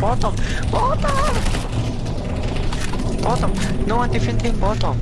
Bottom! Bottom! Bottom! No one defending bottom!